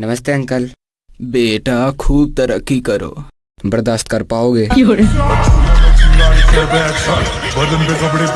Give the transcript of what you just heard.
नमस्ते अंकल। बेटा खूब तरक्की करो। बर्दाश्त कर पाओगे? बदन पे कपड़े